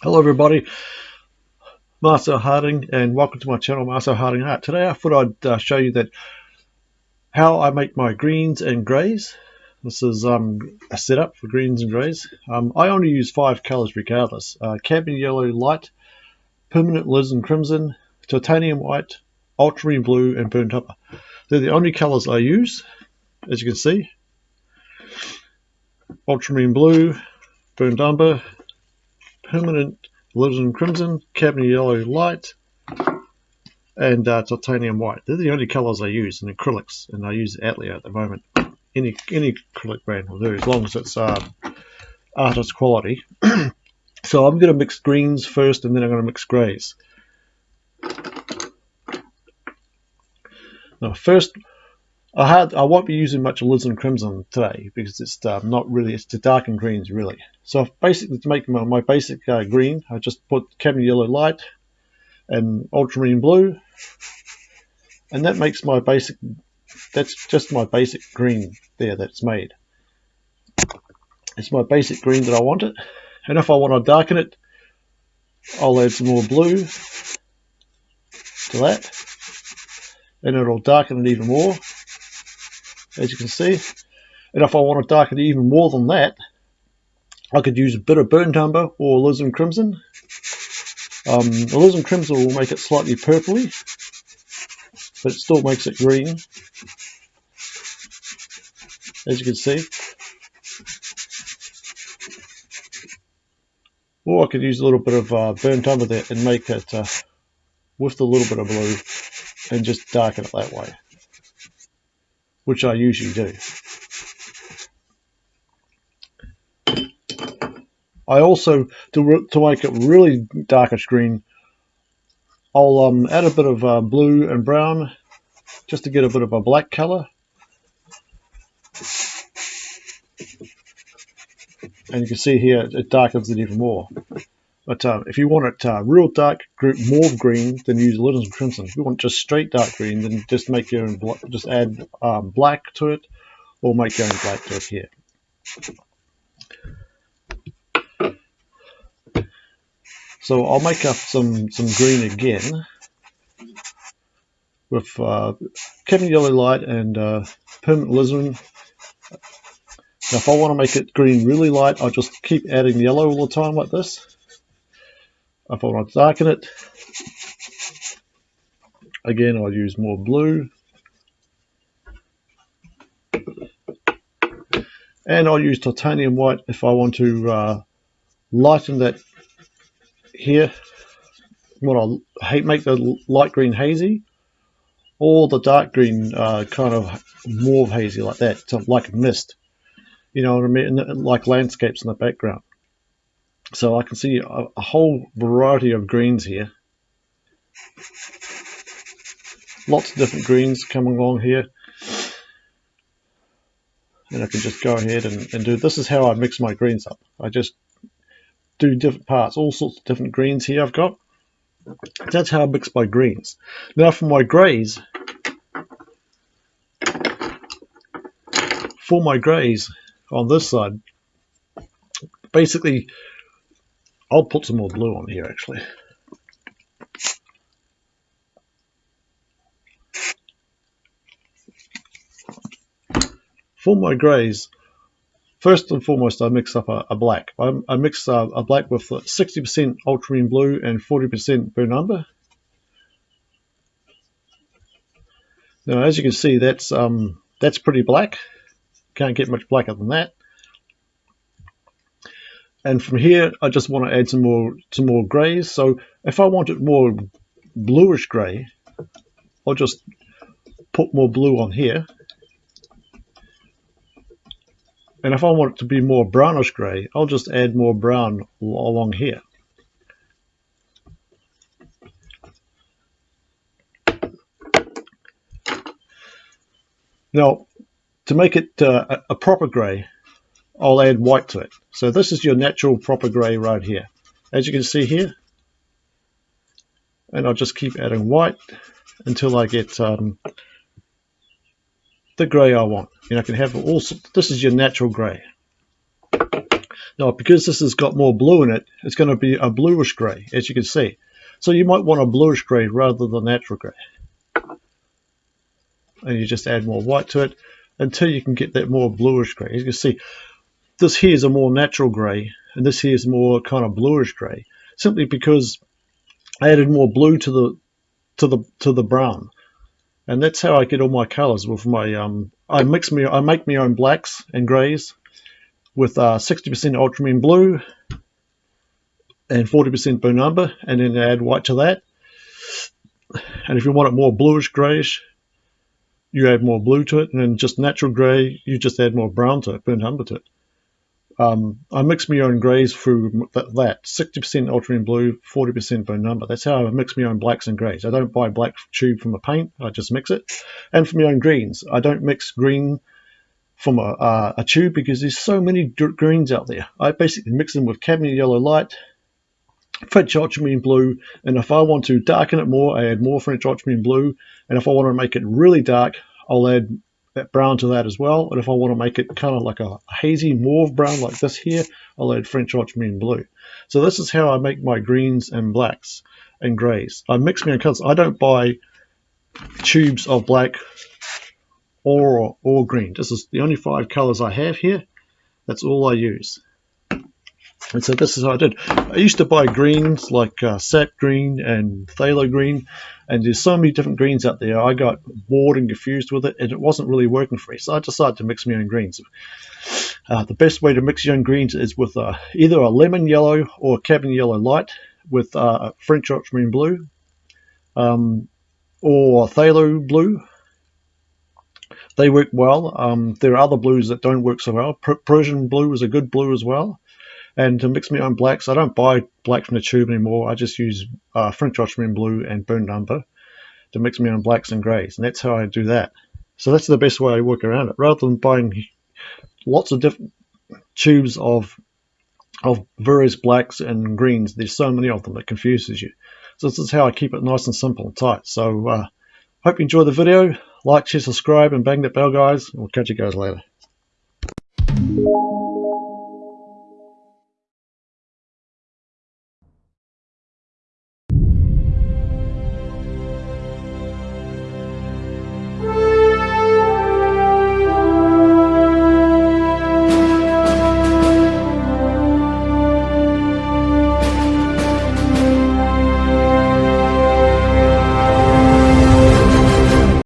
Hello everybody, Marcel Harding and welcome to my channel Marcel Harding Art. Today I thought I'd uh, show you that how I make my greens and greys. This is um, a setup for greens and greys. Um, I only use five colours regardless. Uh, Cadmium Yellow Light, Permanent Alizarin Crimson, Titanium White, Ultramarine Blue and Burnt Umber. They're the only colours I use, as you can see. Ultramarine Blue, Burnt Umber, permanent alizarin crimson, cadmium yellow light, and uh, titanium white. They're the only colours I use in acrylics, and I use Atelier at the moment. Any any acrylic brand will do, as long as it's um, artist quality. so I'm going to mix greens first, and then I'm going to mix greys. Now first, I had I won't be using much alizarin crimson today because it's uh, not really it's to darken greens really. So basically to make my, my basic uh, green, I just put cadmium yellow light and ultramarine blue, and that makes my basic. That's just my basic green there that's made. It's my basic green that I want it, and if I want to darken it, I'll add some more blue to that, and it'll darken it even more as you can see. And if I want to darken it even more than that, I could use a bit of burnt umber or alizarin crimson. Um, crimson will make it slightly purpley, but it still makes it green, as you can see. Or I could use a little bit of uh, burnt umber there and make it uh, with a little bit of blue and just darken it that way which I usually do. I also, to, to make it really darkish green, I'll um, add a bit of uh, blue and brown just to get a bit of a black color. And you can see here it darkens it even more. But uh, if you want it uh, real dark mauve green, then use alizarin crimson. If you want just straight dark green, then just make your own just add um, black to it, or make your own black to it here. So I'll make up some some green again with uh, cadmium yellow light and uh, permanent alizarin. Now if I want to make it green really light, I'll just keep adding yellow all the time like this. If I want to darken it, again I'll use more blue. And I'll use titanium white if I want to uh, lighten that here. What I'll make the light green hazy or the dark green uh, kind of mauve hazy like that, so like a mist. You know what I mean? Like landscapes in the background. So I can see a, a whole variety of greens here. Lots of different greens coming along here. And I can just go ahead and, and do, this is how I mix my greens up. I just do different parts, all sorts of different greens here I've got. That's how I mix my greens. Now for my greys, for my greys on this side, basically I'll put some more blue on here actually. For my greys, first and foremost I mix up a, a black. I, I mix a black with 60% ultramarine blue and 40% burnt umber. Now as you can see that's um, that's pretty black. Can't get much blacker than that. And from here, I just want to add some more some more grays. So if I want it more bluish gray, I'll just put more blue on here. And if I want it to be more brownish gray, I'll just add more brown along here. Now, to make it uh, a proper gray, I'll add white to it. So this is your natural proper grey right here. As you can see here, and I'll just keep adding white until I get um, the grey I want. And I can have all, this is your natural grey. Now, because this has got more blue in it, it's going to be a bluish grey, as you can see. So you might want a bluish grey rather than natural grey. And you just add more white to it until you can get that more bluish grey. As you can see, this here is a more natural grey, and this here is more kind of bluish grey, simply because I added more blue to the to the to the brown, and that's how I get all my colours with my um. I mix me I make my own blacks and greys with 60% uh, ultramarine blue and 40% burnt umber, and then add white to that. And if you want it more bluish grayish, you add more blue to it, and then just natural grey, you just add more brown to it, burnt umber to it. Um, I mix my own greys through that, 60% ultramarine blue, 40% burnt umber. That's how I mix my own blacks and greys. I don't buy black tube from a paint, I just mix it. And for my own greens, I don't mix green from a, uh, a tube because there's so many greens out there. I basically mix them with cadmium yellow light, French ultramarine blue, and if I want to darken it more, I add more French ultramarine blue, and if I want to make it really dark, I'll add that brown to that as well. And if I want to make it kind of like a hazy mauve brown like this here, I'll add French ultramarine blue. So this is how I make my greens and blacks and greys. I mix my colors. I don't buy tubes of black or, or green. This is the only five colors I have here. That's all I use. And so this is what I did. I used to buy greens like uh, sap green and phthalo green, and there's so many different greens out there. I got bored and confused with it, and it wasn't really working for me. So I decided to mix my own greens. Uh, the best way to mix your own greens is with uh, either a lemon yellow or cadmium yellow light with uh, French ultramarine blue, um, or phthalo blue they work well. Um, there are other blues that don't work so well. Prussian blue is a good blue as well. And to mix my own blacks, I don't buy black from the tube anymore. I just use uh, French ultramarine blue and burnt umber to mix my own blacks and greys. And that's how I do that. So that's the best way I work around it. Rather than buying lots of different tubes of of various blacks and greens, there's so many of them that confuses you. So this is how I keep it nice and simple and tight. So uh, hope you enjoy the video. Like, share, subscribe, and bang that bell, guys. We'll catch you guys later.